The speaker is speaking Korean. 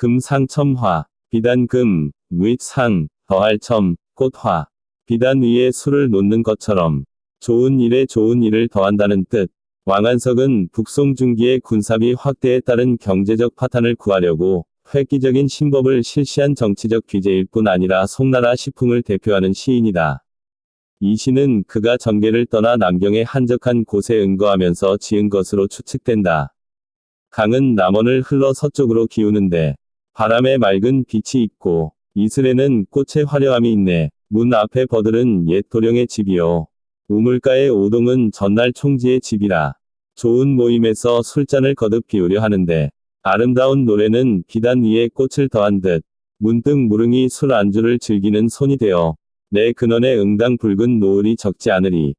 금상첨화, 비단금, 무익상, 더할첨, 꽃화. 비단 위에 술을 놓는 것처럼 좋은 일에 좋은 일을 더한다는 뜻. 왕한석은 북송 중기의 군사비 확대에 따른 경제적 파탄을 구하려고 획기적인 신법을 실시한 정치적 귀재일 뿐 아니라 송나라 시풍을 대표하는 시인이다. 이 시는 그가 정계를 떠나 남경의 한적한 곳에 응거하면서 지은 것으로 추측된다. 강은 남원을 흘러 서쪽으로 기우는데 바람에 맑은 빛이 있고 이슬에는 꽃의 화려함이 있네. 문 앞에 버들은 옛 도령의 집이요. 우물가의 오동은 전날 총지의 집이라. 좋은 모임에서 술잔을 거듭 비우려 하는데 아름다운 노래는 비단 위에 꽃을 더한 듯 문득 무릉이 술 안주를 즐기는 손이 되어 내 근원에 응당 붉은 노을이 적지 않으리.